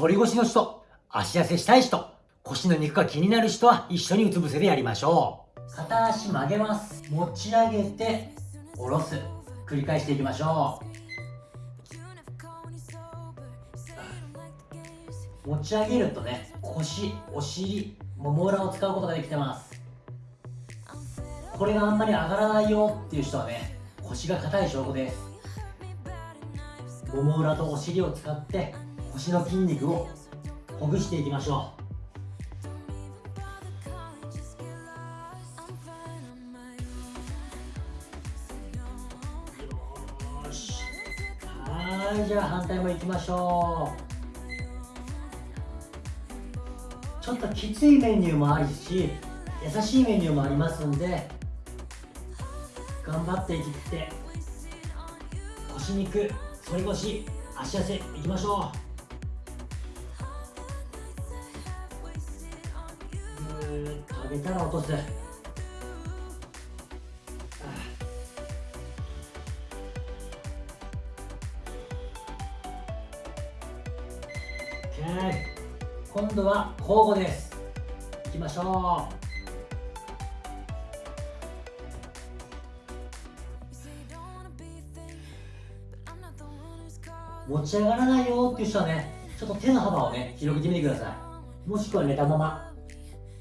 反り腰の人、足痩せしたい人、腰の肉が気になる人は一緒にうつ伏せでやりましょう。片足曲げます。持ち上げて、下ろす。繰り返していきましょう。持ち上げるとね、腰、お尻、もも裏を使うことができてます。これがあんまり上がらないよっていう人はね、腰が硬い証拠です。もも裏とお尻を使って腰の筋肉をほぐしていきましょう。よし。はいじゃあ反対もいきましょう。ちょっときついメニューもあるし優しいメニューもありますんで頑張っていって腰肉反り腰足痩せいきましょう。げたら落とす今度は交互です。いきましょう。持ち上がらないよっていう人はね、ちょっと手の幅をね、広げてみてください。もしくは寝たまま、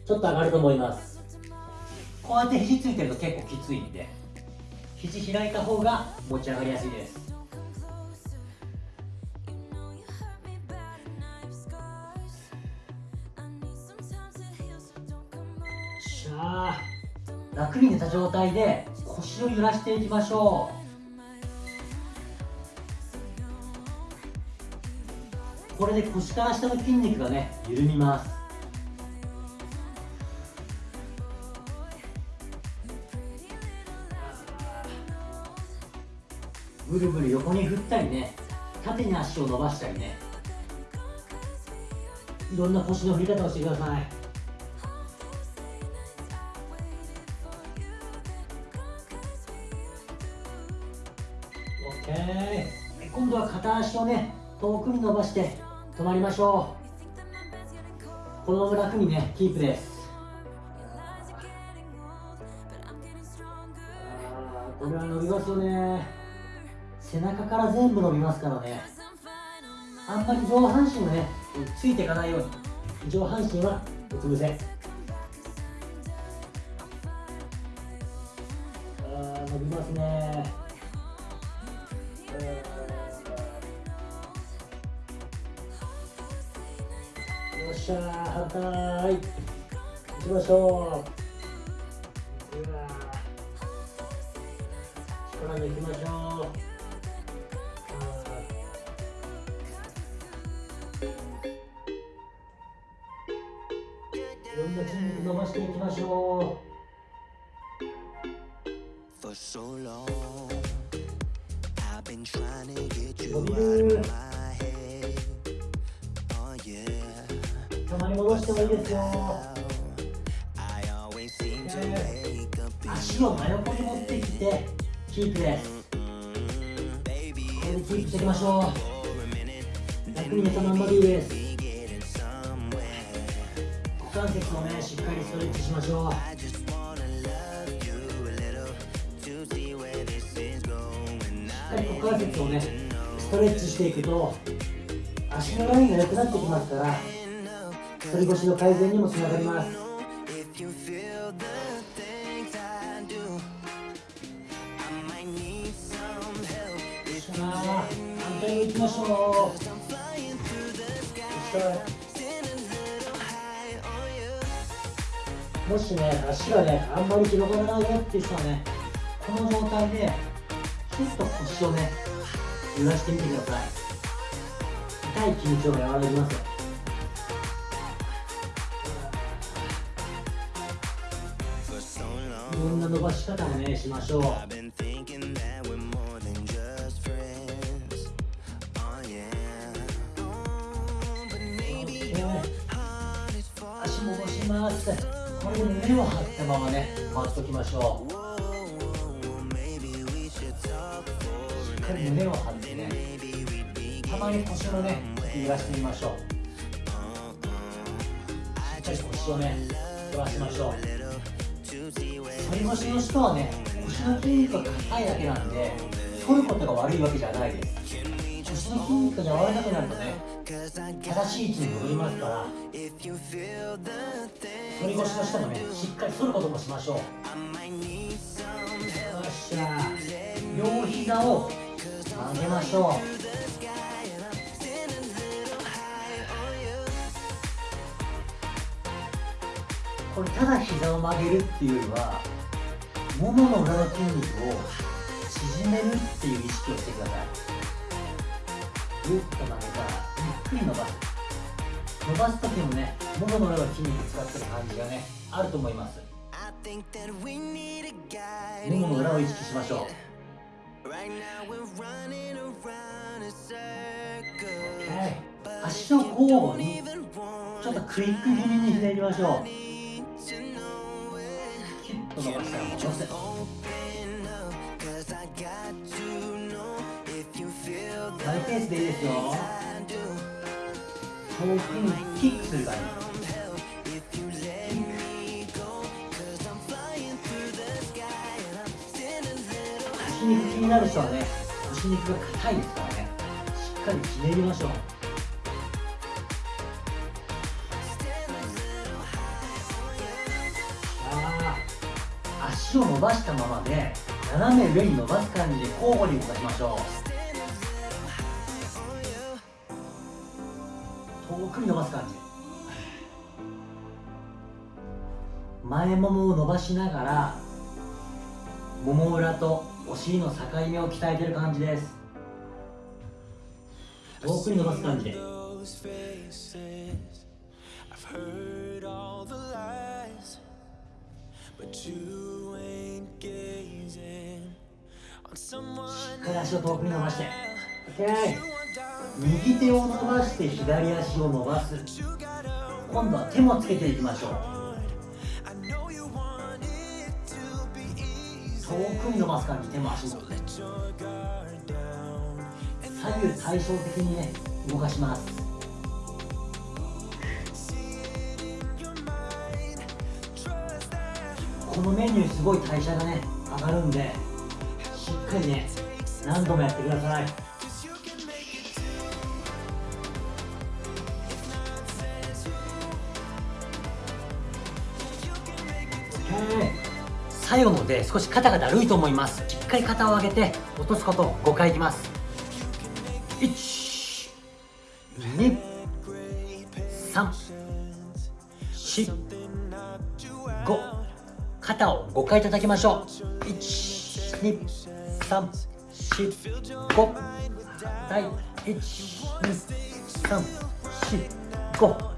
ちょっと上がると思います。こうやって肘ついてると結構きついんで、肘開いた方が持ち上がりやすいです。しゃ楽に寝た状態で腰を揺らしていきましょうこれで腰から下の筋肉がね緩みますぐるぐる横に振ったりね縦に足を伸ばしたりね。いろんな腰の振り方をしてください。OK 今度は片足をね遠くに伸ばして止まりましょう。このまま楽にねキープです。これは伸びますよね。背中から全部伸びますからね。あんまり上半身がねついていかないように上半身はうつ伏せ。あ伸びますね。よっしゃ反対。行きましょう。うわ力抜きましょう。いろんな筋肉伸ばしていきましょう For so long, I've been trying to get you out of my head. Oh, yeah. たまに戻してもいいですよ、足を真横に持ってきてキープですこれでキープしていきましょう楽に寝たまんまでいいです関節もねしっかりストレッチしましょう。股関節をねストレッチしていくと足のラインが良くなってきますから反り腰の改善にもつながります。反対に行きましょう。もしね足がねあんまり広がらないよっていう人はねこの状態でちょっと腰をね揺らしてみてください。痛い緊張が和らぎます。よろんな伸ばし方をねしましょう。足戻します。これで胸を張ったままね待っときましょう。しっかり胸を張ってねたまに腰のね揺らしてみましょう。しっかり腰をね伸ばしましょう。反り腰の人はね腰の筋肉が硬いだけなんで反ることが悪いわけじゃないです。腰の筋肉が柔らかくなるとね正しい位置に戻りますから。反り腰の人もねしっかり反ることもしましょう。よっしゃ両膝を曲げましょう。これただ膝を曲げるっていうよりはももの裏の筋肉を縮めるっていう意識をしてください。ぐっと曲げたらゆっくり伸ばす。伸ばす時もねももの裏の筋肉使ってる感じがねあると思います。ももの裏を意識しましょう。OK 足の交互にちょっとクイック気味にひねりましょう。と伸ばしたら戻すマイペースでいいですよ。遠くにキックする感じ腰肉気になる人はね腰肉が硬いですからねしっかりひねりましょう足を伸ばしたままで斜め上に伸ばす感じで交互に動かしましょう。くに伸ばす感じ。前ももを伸ばしながらもも裏とお尻の境目を鍛えてる感じです。遠くに伸ばす感じで。しっかり足を遠くに伸ばして。OK 右手を伸ばして左足を伸ばす。今度は手もつけていきましょう。遠くに伸ばす感じ手も足も左右対称的にね動かします。このメニューすごい代謝がね上がるんでしっかりね何度もやってください。最後ので少し肩がだるいと思います。しっかり肩を上げて落とすことを5回いきます。1 2 3 4 5肩を5回叩きましょう。12345はい12345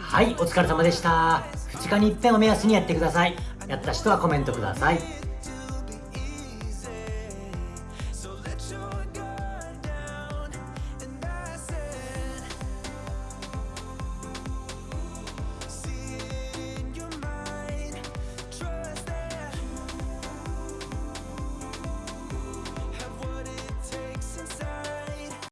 はいお疲れ様でした。2日に一遍を目安にやってください。やった人はコメントください。